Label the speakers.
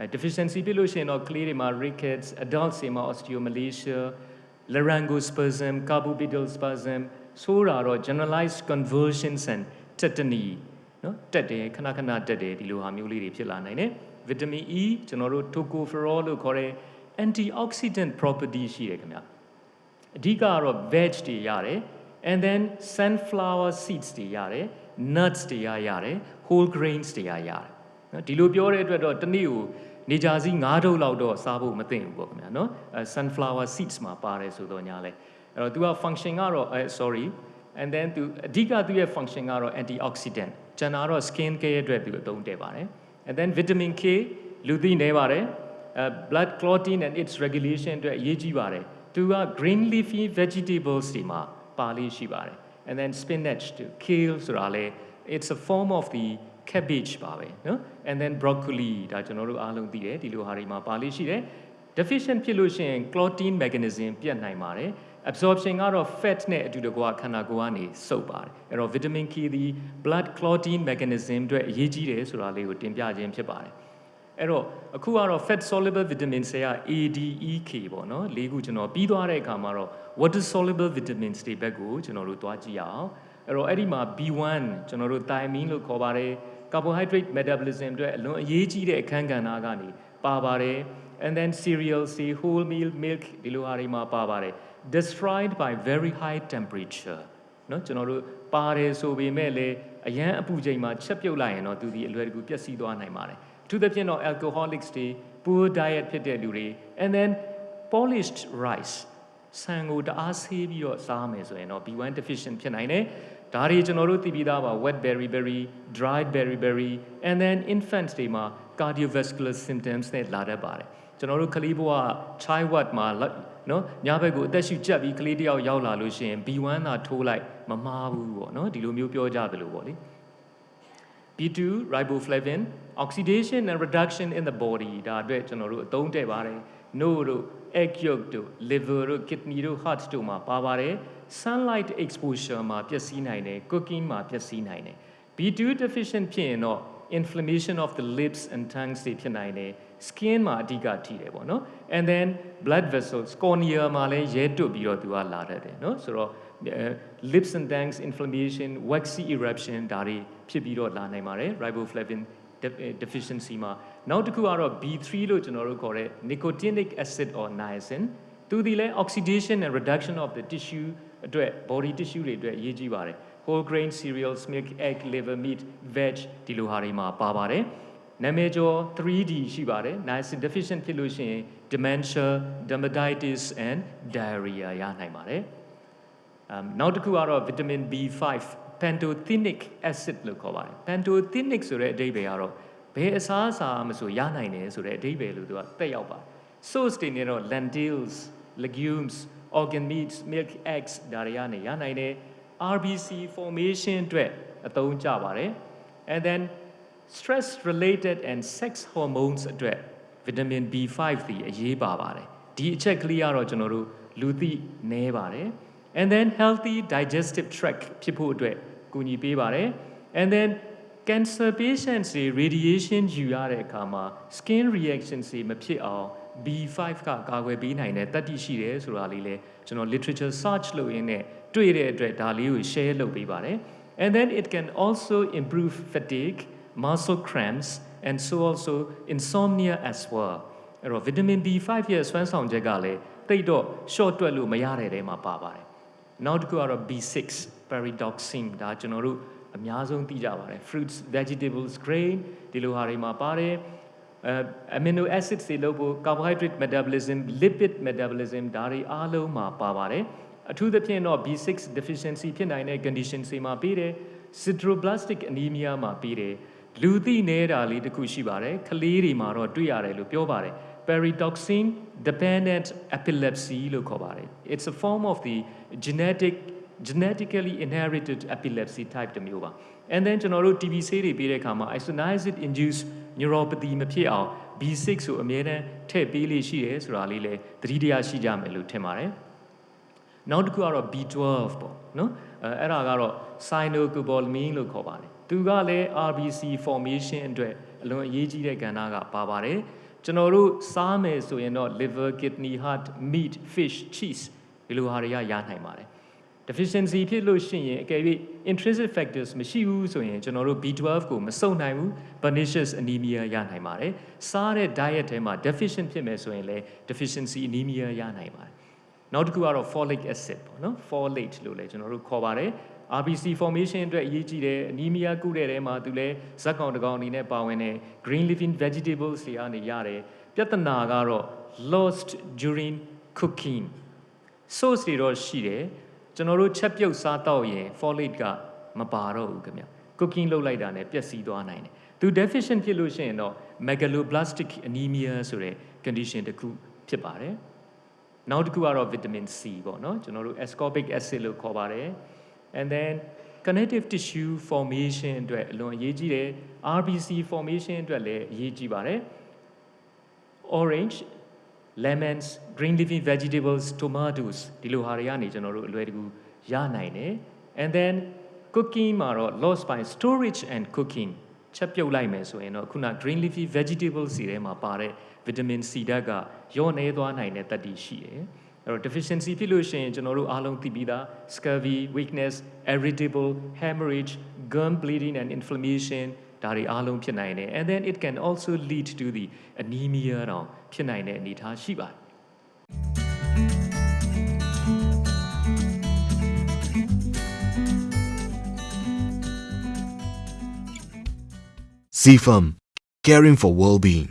Speaker 1: အဲ deficiency ဖြစ်လို့ရှိရင်တော့ကလေးတွေမှာ rickets adults တွေမှာ osteomalacia laryngospasm carbopetal spasm ဆိုတာတော့ generalized convulsions and tetany နော်တက်တယ်ခဏခဏတက်တယ်ဒီလိုဟာမျိုးလေးတွေဖြစ်လာနိုင်တယ် vitamin E ကျွန်တော်တို့ tocopherol လို့ခေါ်တဲ့ antioxidant property ရှိတယ်ခင်ဗျအဓိကကတော့ veg တွေရတယ် and then sunflower seeds တွေရတယ် nuts တွေရရတယ် whole grains တွေရရတယ်နော်ဒီလိုပြောတဲ့အတွက်တော့တနည်းကို နေကြစီ9ထုတ်လောက်တော့စားဖို့မသင့်ဘူးပေါ့ခင်ဗျာနော်အဲ sunflower seeds မှာပါတယ်ဆိုတော့ညာလဲအဲ့တော့ तू က function ကတော့အဲ sorry and then သူအဓိကသူရဲ့ function ကတော့ antioxidant ကျန်တာတော့ skin care အတွက်သူအသုံးတည့်ပါတယ် and then vitamin K လူသိနေပါတယ်အဲ blood clotting and its regulation အတွက်အရေးကြီးပါတယ်သူက green leafy vegetables တွေမှာပါလေးရှိပါတယ် and then spinach to kale ဆိုတာလဲ it's a form of the cabbage ပါပဲနော် and then broccoli ဒါကျွန်တော်တို့အားလုံးသိတယ်ဒီလိုဟာတွေမှာပါလိရှိတယ် deficient ဖြစ်လို့ရှိရင် clotting mechanism ပြတ်နိုင်ပါတယ် absorption ကတော့ fat နဲ့အတူတကွခန္ဓာကိုယ်ကနေစုပ်ပါတယ်အဲ့တော့ vitamin K သည် blood clotting mechanism အတွက်အရေးကြီးတယ်ဆိုတာလေးကိုတင်ပြခြင်းဖြစ်ပါတယ်အဲ့တော့အခုကတော့ fat soluble vitamin တွေက ADEK ပေါ့နော်လေးခုကျွန်တော်ပြီးသွားတဲ့အခါမှာတော့ water soluble vitamins တွေဘက်ကိုကျွန်တော်တို့သွားကြည့်ရအောင် အဲ့တော့အဲ့ဒီမှာ B1 ကျွန်တော်တို့ thiamine လို့ခေါ်ပါတယ် carbohydrate metabolism အတွက်အလွန်အရေးကြီးတဲ့အခန်းကဏ္ဍကနေပါပါတယ် and then cereal say whole meal milk ဒီလိုဟာတွေမှာပါပါတယ် destroyed by very high temperature เนาะကျွန်တော်တို့ပါတယ်ဆိုပေမဲ့လည်းအရန်အပူချိန်မှာချက်ပြုတ်လိုက်ရင်တော့သူဒီအလွယ်တကူပျက်စီးသွားနိုင်ပါတယ်အထူးသဖြင့်တော့ alcoholics တွေ poor diet ဖြစ်တဲ့လူတွေ and then polished rice ဆန်ကိုတအားဆေးပြီးတော့စားမယ်ဆိုရင်တော့ B1 deficient ဖြစ်နိုင်တယ် ဒါတွေကျွန်တော်တို့သိပြီးသားပါ wet berry berry dried berry berry and then infants တွေမှာ cardiovascular symptoms နဲ့လာတတ်ပါတယ်ကျွန်တော်တို့ကလေးဘဝ child ward မှာနော်ညဘက်ကိုအသက်ရှူကြက်ပြီးကလေးတယောက်ရောက်လာလို့ရှိရင် B1 သာထိုးလိုက်မမှားဘူးပေါ့နော်ဒီလိုမျိုးပြောကြသလိုပေါ့လေ B2 riboflavin oxidation and reduction in the body ဒါအတွက်ကျွန်တော်တို့အသုံးတည့်ပါတယ် no တို့ egg yolk တို့ liver တို့ kidney တို့ heart တို့မှာပါပါတယ် sunlight exposure မှာပျက်စီးနိုင်တယ် cooking မှာပျက်စီးနိုင်တယ် B2 deficient ဖြစ်ရင်တော့ inflammation of the lips and tongues တွေဖြစ်နိုင်တယ် skin မှာအဓိကထိတယ်ပေါ့နော် and then blood vessels cornea မှာလည်းရဲတွတ်ပြီးတော့သူကလာတတ်တယ်နော်ဆိုတော့ lips and tongues inflammation waxy eruption ဒါတွေဖြစ်ပြီးတော့လာနိုင်ပါတယ် riboflavin deficiency မှာနောက်တစ်ခုကတော့ B3 လို့ကျွန်တော်တို့ခေါ်တဲ့ nicotinic acid or niacin သူဒီလဲ oxidation and reduction of the tissue အတွက် body tissue တွေအတွက်အရေးကြီးပါတယ် whole grain cereals milk egg liver meat veg ဒီလိုဟာတွေမှာပါပါတယ်နာမည်ကျော် 3D ရှိပါတယ် niacin deficient ဖြစ်လို့ရှိရင် dementia dermatitis and diarrhea ရနိုင်ပါတယ် um နောက်တစ်ခုကတော့ vitamin B5 pantothenic acid လို့ခေါ်ပါတယ် pantothenic ဆိုတဲ့အဓိပ္ပာယ်ကတော့ဘယ်အစားအစာမဆိုရနိုင်တယ်ဆိုတဲ့အဓိပ္ပာယ်လို့သူကတက်ရောက်ပါတယ် source တွေနဲ့တော့ lentils legumes organ meats milk eggs ဒါတွေကနေရနိုင်တယ် RBC formation အတွက်အသုံးကျပါတယ် and then stress related and sex hormones အတွက် vitamin B5 ဒီအရေးပါပါတယ်ဒီအချက်ကလေးကတော့ကျွန်တော်တို့လူသိနဲပါတယ် and then healthy digestive tract ဖြစ်ဖို့အတွက်ကူညီပေးပါတယ် and then cancer patients တွေ radiation ယူရတဲ့အခါမှာ skin reactions တွေမဖြစ်အောင် B5 ကကာကွယ်ပေးနိုင်တဲ့တတ်သိရှိတယ်ဆိုတာလေးလဲကျွန်တော် literature search လုပ်ရင်းနဲ့တွေ့တဲ့အတွက်ဒါလေးကို share လုပ်ပေးပါတယ် and then it can also improve fatigue muscle cramps and so also insomnia as well အဲ့တော့ vitamin B5 ရဲ့စွမ်းဆောင်ချက်ကလည်းတိတ်တော့ short တွက်လို့မရတဲ့တဲမှာပါပါတယ်နောက်တစ်ခုကတော့ B6 pyridoxine ဒါကျွန်တော်တို့အများဆုံးသိကြပါတယ် fruits vegetables grain ဒီလိုဟာတွေမှာပါတယ်အဲ amino acids တွေလို့ဖို့ carbohydrate metabolism lipid metabolism ဒါတွေအားလုံးမှာပါပါတယ်အထူးသဖြင့်တော့ B6 deficiency ဖြစ်နိုင်တဲ့ condition တွေမှာပြီးတယ် sideroblastic anemia မှာပြီးတယ်လူသိနေတာလေးတစ်ခုရှိပါတယ်ကလေးတွေမှာတော့တွေ့ရတယ်လို့ပြောပါတယ် pyridoxine dependent epilepsy လို့ခေါ်ပါတယ် it's a form of the genetic genetically inherited epilepsy type တစ်မျိုးပါ and then ကျွန်တော်တို့ TB ဆေးတွေပေးတဲ့အခါမှာ isoniazid induced neuropathy မဖြစ်အောင် B6 ဆိုအမြဲတမ်းထည့်ပေးလေးရှိတယ်ဆိုတာလေးလည်းသတိတရားရှိကြမယ်လို့ထင်ပါတယ်နောက်တစ်ခုကတော့ B12 ပေါ့နော်အဲအဲ့ဒါကတော့ cyanocobalamin လို့ခေါ်ပါတယ်သူကလည်း RBC formation အတွက်အလွန်အရေးကြီးတဲ့ကဏ္ဍကပါပါတယ်ကျွန်တော်တို့စားမယ်ဆိုရင်တော့ liver kidney heart meat fish cheese ဒီလိုဟာတွေကရနိုင်ပါတယ် deficiency ဖြစ်လို့ရှိရင်အကယ်၍ intrinsic factors မရှိဘူးဆိုရင်ကျွန်တော်တို့ B12 ကိုမစုံနိုင်ဘူး pernicious anemia ရနိုင်ပါတယ်စားတဲ့ diet ထဲမှာ deficient ဖြစ်မယ်ဆိုရင်လည်း deficiency anemia ရနိုင်ပါတယ်နောက်တစ်ခုကတော့ folic acid ပေါ့နော် folate လို့လည်းကျွန်တော်တို့ခေါ်ပါတယ် RBC formation အတွက်အရေးကြီးတယ် anemia ကုတဲ့ထဲမှာသူလည်းဇက်ကောင်တစ်ကောင်အနေနဲ့ပါဝင်တယ် green leafy vegetables တွေကနေရတယ်ပြဿနာကတော့ lost during cooking source တွေတော့ရှိတယ် ကျွန်တော်တို့ချက်ပြုတ်စားတော့ရင် folate ကမပါတော့ဘူးခင်ဗျ cooking လုပ်လိုက်တာနဲ့ပျက်စီးသွားနိုင်တယ်သူ deficient ဖြစ်လို့ရှိရင်တော့ megaloblastic anemia ဆိုတဲ့ condition တစ်ခုဖြစ်ပါတယ်နောက်တစ်ခုကတော့ vitamin C ပေါ့နော်ကျွန်တော်တို့ ascorbic acid လို့ခေါ်ပါတယ် and then connective tissue formation အတွက်အလွန်အရေးကြီးတယ် RBC formation အတွက်လည်းအရေးကြီးပါတယ် orange lemons green leafy vegetables tomatoes ဒီလိုဟာတွေကနေကျွန်တော်တို့အလွယ်တကူရနိုင်တယ် and then cooking မှာတော့ lost by storage and cooking ချက်ပြုတ်လိုက်မယ်ဆိုရင်တော့ခုန green leafy vegetables စီထဲမှာပါတဲ့ vitamin C ဓာတ်ကညော့နေသွားနိုင်တဲ့တတ်တည်ရှိတယ်အဲ့တော့ deficiency ဖြစ်လို့ရှိရင်ကျွန်တော်တို့အားလုံးသိပြီးသား scurvy weakness irritable hemorrhage gum bleeding and inflammation ဒါတွေအားလုံးဖြစ်နိုင်တယ် and then it can also lead to the anemia တော့ဖြစ်နိုင်တဲ့အနေအထားရှိပါတယ်
Speaker 2: CFAM, caring for well-being.